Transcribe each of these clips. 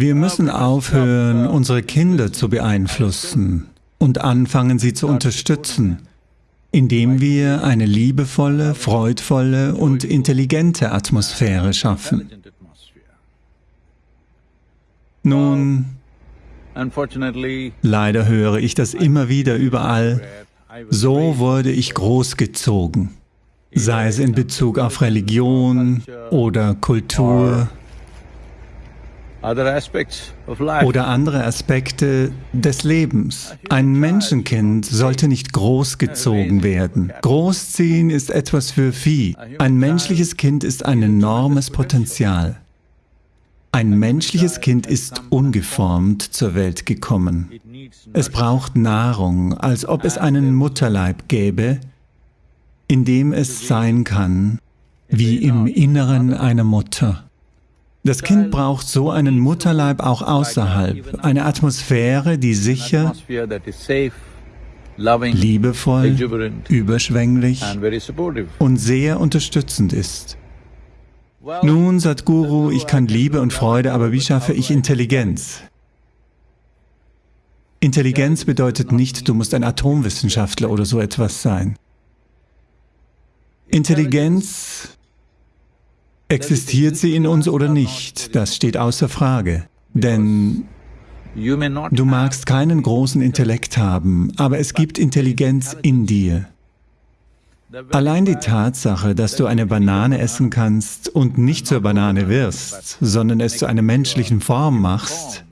Wir müssen aufhören, unsere Kinder zu beeinflussen und anfangen, sie zu unterstützen, indem wir eine liebevolle, freudvolle und intelligente Atmosphäre schaffen. Nun, leider höre ich das immer wieder überall, so wurde ich großgezogen, sei es in Bezug auf Religion oder Kultur oder andere Aspekte des Lebens. Ein Menschenkind sollte nicht großgezogen werden. Großziehen ist etwas für Vieh. Ein menschliches Kind ist ein enormes Potenzial. Ein menschliches Kind ist ungeformt zur Welt gekommen. Es braucht Nahrung, als ob es einen Mutterleib gäbe, in dem es sein kann, wie im Inneren einer Mutter. Das Kind braucht so einen Mutterleib auch außerhalb, eine Atmosphäre, die sicher, liebevoll, überschwänglich und sehr unterstützend ist. Nun, Sadhguru, ich kann Liebe und Freude, aber wie schaffe ich Intelligenz? Intelligenz bedeutet nicht, du musst ein Atomwissenschaftler oder so etwas sein. Intelligenz Existiert sie in uns oder nicht, das steht außer Frage. Denn du magst keinen großen Intellekt haben, aber es gibt Intelligenz in dir. Allein die Tatsache, dass du eine Banane essen kannst und nicht zur Banane wirst, sondern es zu einer menschlichen Form machst,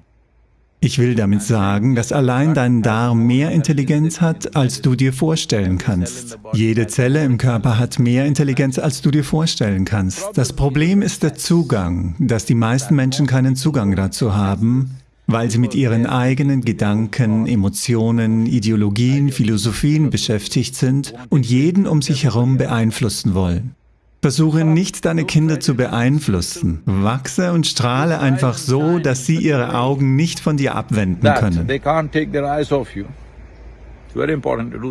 ich will damit sagen, dass allein dein Darm mehr Intelligenz hat, als du dir vorstellen kannst. Jede Zelle im Körper hat mehr Intelligenz, als du dir vorstellen kannst. Das Problem ist der Zugang, dass die meisten Menschen keinen Zugang dazu haben, weil sie mit ihren eigenen Gedanken, Emotionen, Ideologien, Philosophien beschäftigt sind und jeden um sich herum beeinflussen wollen. Versuche nicht, deine Kinder zu beeinflussen. Wachse und strahle einfach so, dass sie ihre Augen nicht von dir abwenden können.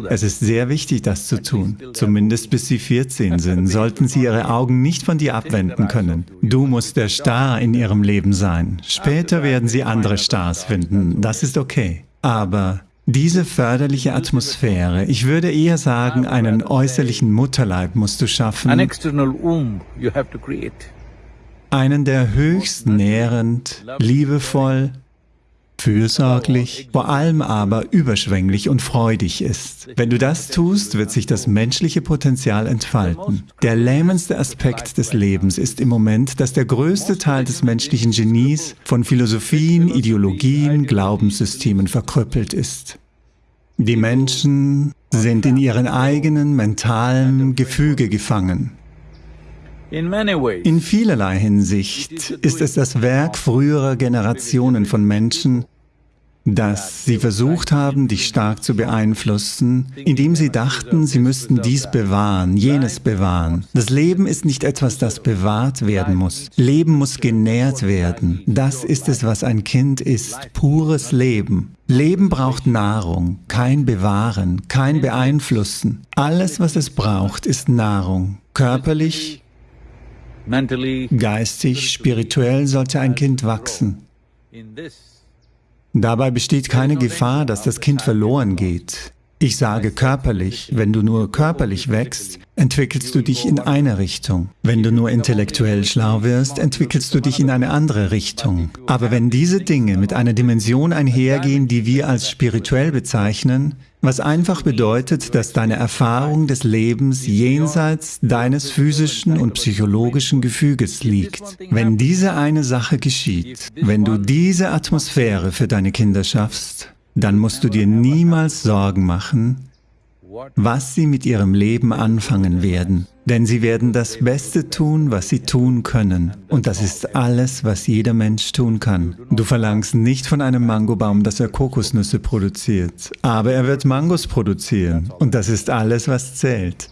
Es ist sehr wichtig, das zu tun. Zumindest bis sie 14 sind, sollten sie ihre Augen nicht von dir abwenden können. Du musst der Star in ihrem Leben sein. Später werden sie andere Stars finden, das ist okay. Aber diese förderliche Atmosphäre, ich würde eher sagen, einen äußerlichen Mutterleib musst du schaffen, einen, der höchst nährend, liebevoll, fürsorglich, vor allem aber überschwänglich und freudig ist. Wenn du das tust, wird sich das menschliche Potenzial entfalten. Der lähmendste Aspekt des Lebens ist im Moment, dass der größte Teil des menschlichen Genies von Philosophien, Ideologien, Glaubenssystemen verkrüppelt ist. Die Menschen sind in ihren eigenen mentalen Gefüge gefangen. In vielerlei Hinsicht ist es das Werk früherer Generationen von Menschen, dass sie versucht haben, dich stark zu beeinflussen, indem sie dachten, sie müssten dies bewahren, jenes bewahren. Das Leben ist nicht etwas, das bewahrt werden muss. Leben muss genährt werden. Das ist es, was ein Kind ist, pures Leben. Leben braucht Nahrung, kein Bewahren, kein Beeinflussen. Alles, was es braucht, ist Nahrung. Körperlich, geistig, spirituell sollte ein Kind wachsen. Dabei besteht keine Gefahr, dass das Kind verloren geht. Ich sage körperlich, wenn du nur körperlich wächst, entwickelst du dich in eine Richtung. Wenn du nur intellektuell schlau wirst, entwickelst du dich in eine andere Richtung. Aber wenn diese Dinge mit einer Dimension einhergehen, die wir als spirituell bezeichnen, was einfach bedeutet, dass deine Erfahrung des Lebens jenseits deines physischen und psychologischen Gefüges liegt. Wenn diese eine Sache geschieht, wenn du diese Atmosphäre für deine Kinder schaffst, dann musst du dir niemals Sorgen machen, was sie mit ihrem Leben anfangen werden. Denn sie werden das Beste tun, was sie tun können. Und das ist alles, was jeder Mensch tun kann. Du verlangst nicht von einem Mangobaum, dass er Kokosnüsse produziert. Aber er wird Mangos produzieren. Und das ist alles, was zählt.